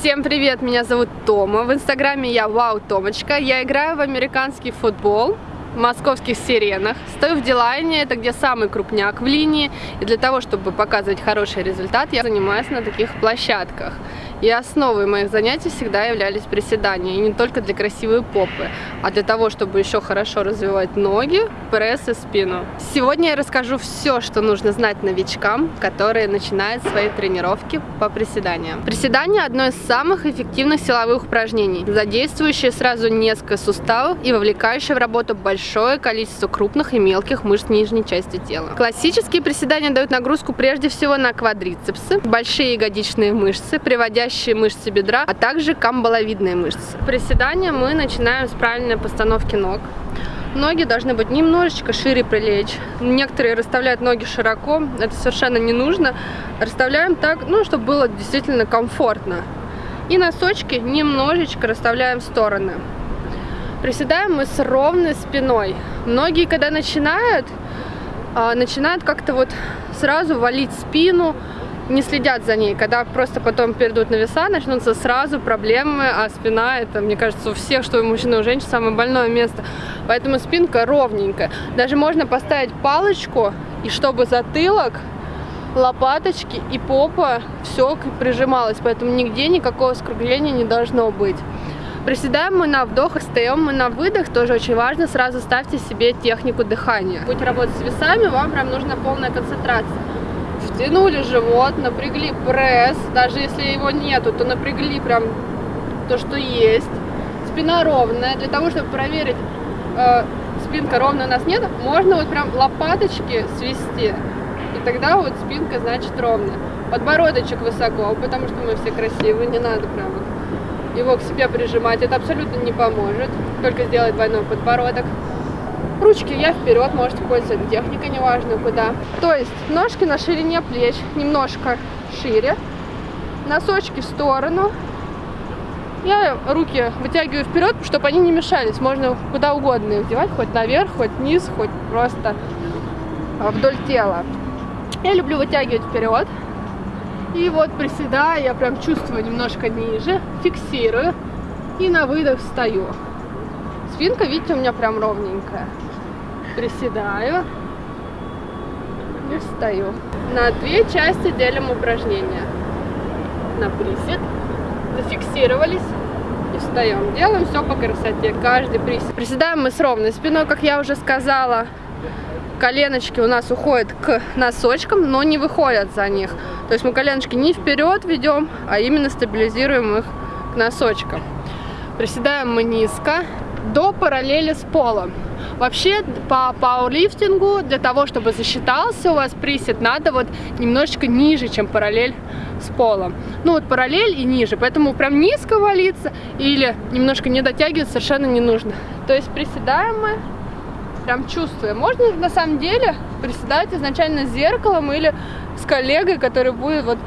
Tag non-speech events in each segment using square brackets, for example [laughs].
Всем привет, меня зовут Тома, в инстаграме я Вау Томочка, я играю в американский футбол, в московских сиренах. Стою в Дилайне, это где самый крупняк в линии. И для того, чтобы показывать хороший результат, я занимаюсь на таких площадках. И основой моих занятий всегда являлись приседания. И не только для красивой попы, а для того, чтобы еще хорошо развивать ноги, пресс и спину. Сегодня я расскажу все, что нужно знать новичкам, которые начинают свои тренировки по приседаниям. Приседание одно из самых эффективных силовых упражнений, задействующее сразу несколько суставов и вовлекающее в работу большое количество крупных и мелких мышц нижней части тела. Классические приседания дают нагрузку прежде всего на квадрицепсы, большие ягодичные мышцы, приводя сидящие мышцы бедра, а также камбаловидные мышцы. Приседания мы начинаем с правильной постановки ног. Ноги должны быть немножечко шире прилечь. Некоторые расставляют ноги широко, это совершенно не нужно. Расставляем так, ну, чтобы было действительно комфортно. И носочки немножечко расставляем в стороны. Приседаем мы с ровной спиной. Многие, когда начинают, а, начинают как-то вот сразу валить спину, не следят за ней. Когда просто потом перейдут на веса, начнутся сразу проблемы, а спина, это, мне кажется, у всех, что у мужчин и у женщин, самое больное место. Поэтому спинка ровненькая. Даже можно поставить палочку, и чтобы затылок, лопаточки и попа все прижималось, поэтому нигде никакого скругления не должно быть. Приседаем мы на вдох и встаем мы на выдох, тоже очень важно, сразу ставьте себе технику дыхания. Будете работать с весами, вам прям нужна полная концентрация втянули живот, напрягли пресс, даже если его нету, то напрягли прям то, что есть. Спина ровная, для того, чтобы проверить, э, спинка ровная у нас нет, можно вот прям лопаточки свести, и тогда вот спинка значит ровная. Подбородочек высоко, потому что мы все красивые, не надо прям его к себе прижимать, это абсолютно не поможет, только сделать двойной подбородок. Ручки я вперед, можете пользоваться техникой, неважно куда. То есть ножки на ширине плеч, немножко шире. Носочки в сторону. Я руки вытягиваю вперед, чтобы они не мешались. Можно куда угодно их девать, хоть наверх, хоть вниз, хоть просто вдоль тела. Я люблю вытягивать вперед. И вот приседая, я прям чувствую немножко ниже, фиксирую и на выдох встаю. Спинка, видите, у меня прям ровненькая приседаю и встаю. На две части делим упражнения. На присед, зафиксировались и встаем. Делаем все по красоте, каждый присед. Приседаем мы с ровной спиной, как я уже сказала. Коленочки у нас уходят к носочкам, но не выходят за них. То есть мы коленочки не вперед ведем, а именно стабилизируем их к носочкам. Приседаем мы низко, до параллели с полом. Вообще по пауэрлифтингу для того, чтобы засчитался у вас присед, надо вот немножечко ниже, чем параллель с полом. Ну вот параллель и ниже, поэтому прям низко валиться или немножко не дотягивать совершенно не нужно. То есть приседаем мы, прям чувствуем. Можно на самом деле приседать изначально с зеркалом или с коллегой, который будет вот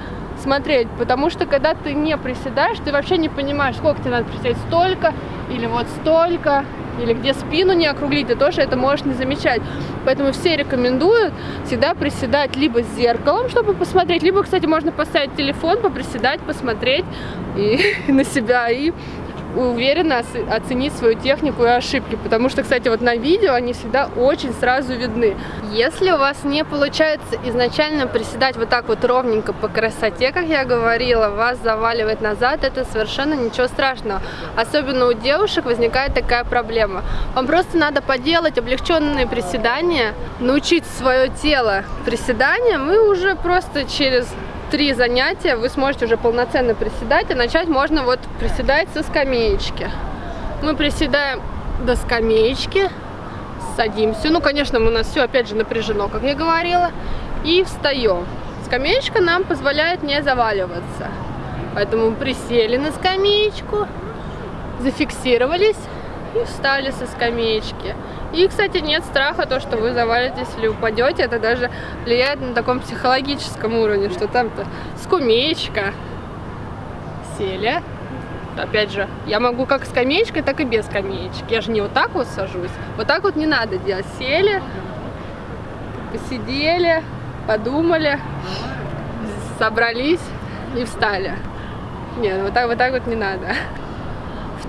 смотреть, потому что когда ты не приседаешь, ты вообще не понимаешь, сколько тебе надо приседать, столько или вот столько, или где спину не округлить, ты тоже это можешь не замечать. Поэтому все рекомендуют всегда приседать либо с зеркалом, чтобы посмотреть, либо, кстати, можно поставить телефон, поприседать, посмотреть и, [laughs] на себя и уверенно оценить свою технику и ошибки, потому что, кстати, вот на видео они всегда очень сразу видны. Если у вас не получается изначально приседать вот так вот ровненько по красоте, как я говорила, вас заваливает назад, это совершенно ничего страшного. Особенно у девушек возникает такая проблема. Вам просто надо поделать облегченные приседания, научить свое тело приседаниям, и уже просто через три занятия вы сможете уже полноценно приседать, и начать можно вот приседать со скамеечки. Мы приседаем до скамеечки, садимся. Ну, конечно, у нас все опять же напряжено, как я говорила, и встаем. Скамеечка нам позволяет не заваливаться. Поэтому присели на скамеечку, зафиксировались и встали со скамеечки. И, кстати, нет страха, то, что вы завалитесь или упадете. Это даже влияет на таком психологическом уровне, что там-то скамеечка. Сели. Опять же, я могу как скамеечкой, так и без скамеечки. Я же не вот так вот сажусь. Вот так вот не надо делать. Сели, посидели, подумали, собрались и встали. Нет, вот так вот, так вот не надо.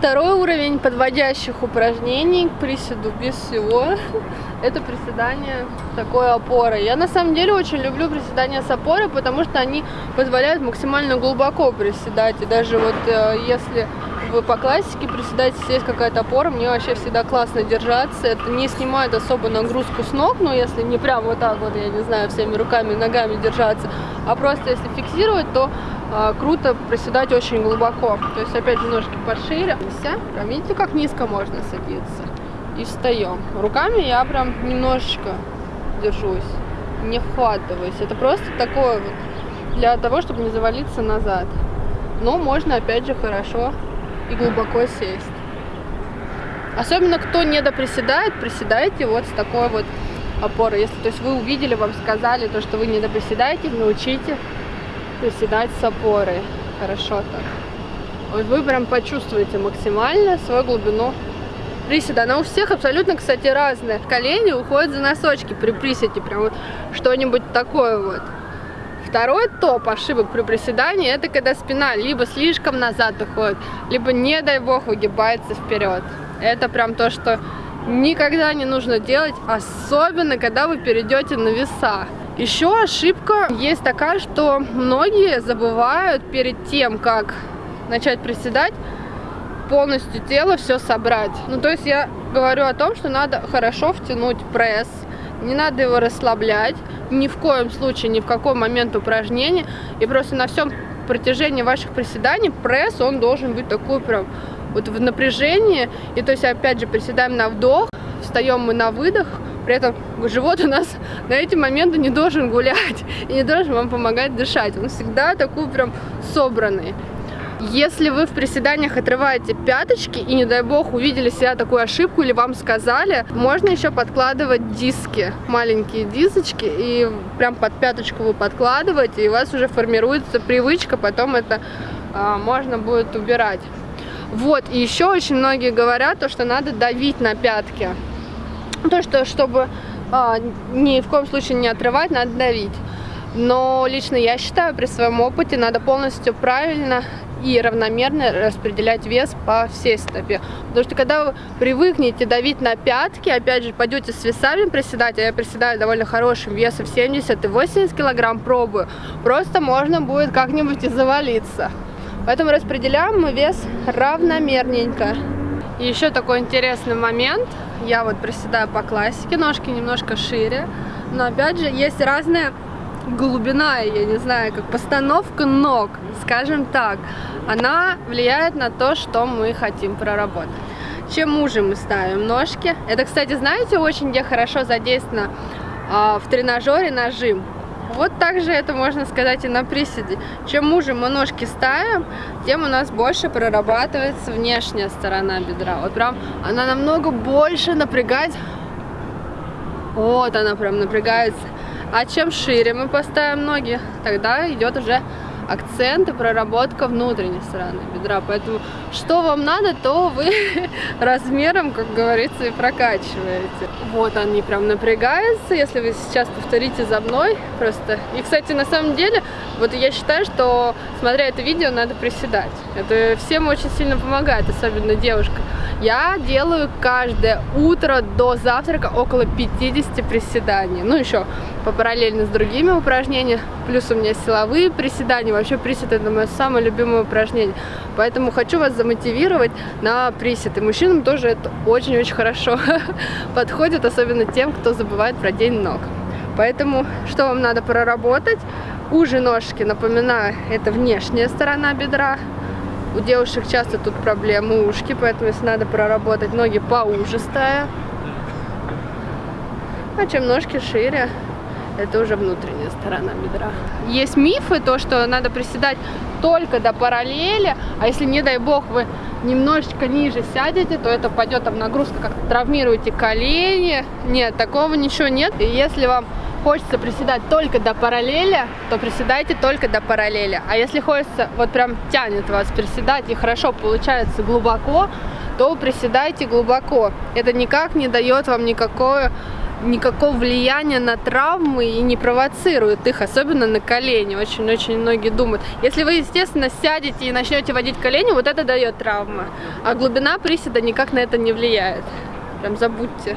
Второй уровень подводящих упражнений к приседу без всего [laughs] это приседание такой опорой. Я на самом деле очень люблю приседания с опорой, потому что они позволяют максимально глубоко приседать. И даже вот э, если вы по классике приседаете, есть какая-то опора, мне вообще всегда классно держаться. Это не снимает особо нагрузку с ног, но если не прям вот так вот, я не знаю, всеми руками и ногами держаться, а просто если фиксировать, то круто приседать очень глубоко. То есть опять немножко пошире. Видите, как низко можно садиться. И встаем. Руками я прям немножечко держусь. Не вхватываюсь. Это просто такое вот для того, чтобы не завалиться назад. Но можно опять же хорошо и глубоко сесть. Особенно кто не доприседает, приседайте вот с такой вот опорой. Если то есть вы увидели, вам сказали то, что вы не доприседаете, научите приседать с опорой. Хорошо так. Вот вы прям почувствуете максимально свою глубину приседа. Она у всех абсолютно, кстати, разная. Колени уходят за носочки при приседе. Прям вот что-нибудь такое вот. Второй топ ошибок при приседании, это когда спина либо слишком назад уходит, либо, не дай бог, выгибается вперед. Это прям то, что никогда не нужно делать, особенно когда вы перейдете на веса. Еще ошибка есть такая, что многие забывают перед тем, как начать приседать, полностью тело все собрать. Ну, то есть я говорю о том, что надо хорошо втянуть пресс, не надо его расслаблять, ни в коем случае, ни в какой момент упражнения. И просто на всем протяжении ваших приседаний пресс, он должен быть такой прям вот в напряжении. И то есть, опять же, приседаем на вдох, встаем мы на выдох, при этом живот у нас [laughs] на эти моменты не должен гулять [laughs] и не должен вам помогать дышать. Он всегда такой прям собранный. Если вы в приседаниях отрываете пяточки и, не дай бог, увидели себя такую ошибку или вам сказали, можно еще подкладывать диски, маленькие дисочки, и прям под пяточку вы подкладываете, и у вас уже формируется привычка, потом это а, можно будет убирать. Вот, и еще очень многие говорят, то, что надо давить на пятки. То, что чтобы а, ни в коем случае не отрывать, надо давить. Но лично я считаю, при своем опыте надо полностью правильно и равномерно распределять вес по всей стопе. Потому что когда вы привыкнете давить на пятки, опять же, пойдете с весами приседать, а я приседаю довольно хорошим весом 70 и 80 килограмм, пробую, просто можно будет как-нибудь и завалиться. Поэтому распределяем мы вес равномерненько. И еще такой интересный момент. Я вот приседаю по классике, ножки немножко шире. Но опять же, есть разная глубина, я не знаю, как постановка ног, скажем так. Она влияет на то, что мы хотим проработать. Чем уже мы ставим ножки. Это, кстати, знаете, очень где хорошо задействовано а, в тренажере нажим. Вот так же это можно сказать и на приседе. Чем уже мы ножки ставим, тем у нас больше прорабатывается внешняя сторона бедра. Вот прям она намного больше напрягает. Вот она прям напрягается. А чем шире мы поставим ноги, тогда идет уже акцент и проработка внутренней стороны бедра. Поэтому что вам надо, то вы [laughs] размером, как говорится, и прокачиваете. Вот они прям напрягаются, если вы сейчас повторите за мной просто. И, кстати, на самом деле, вот я считаю, что смотря это видео, надо приседать. Это всем очень сильно помогает, особенно девушкам. Я делаю каждое утро до завтрака около 50 приседаний. Ну, еще по параллельно с другими упражнениями. Плюс у меня силовые приседания. Вообще присед это мое самое любимое упражнение. Поэтому хочу вас замотивировать на присед. И мужчинам тоже это очень-очень хорошо [laughs] подходит, особенно тем, кто забывает про день ног. Поэтому что вам надо проработать? Уже ножки, напоминаю, это внешняя сторона бедра. У девушек часто тут проблемы ушки, поэтому если надо проработать ноги поуже ставя. А чем ножки шире, это уже внутренняя сторона бедра. Есть мифы, то, что надо приседать только до параллели, а если, не дай бог, вы немножечко ниже сядете, то это пойдет там нагрузка, как травмируете колени. Нет, такого ничего нет. И если вам хочется приседать только до параллели, то приседайте только до параллели. А если хочется, вот прям тянет вас приседать и хорошо получается глубоко, то приседайте глубоко. Это никак не дает вам никакое никакого влияния на травмы и не провоцирует их, особенно на колени. Очень-очень многие думают. Если вы, естественно, сядете и начнете водить колени, вот это дает травмы. А глубина приседа никак на это не влияет. Прям забудьте.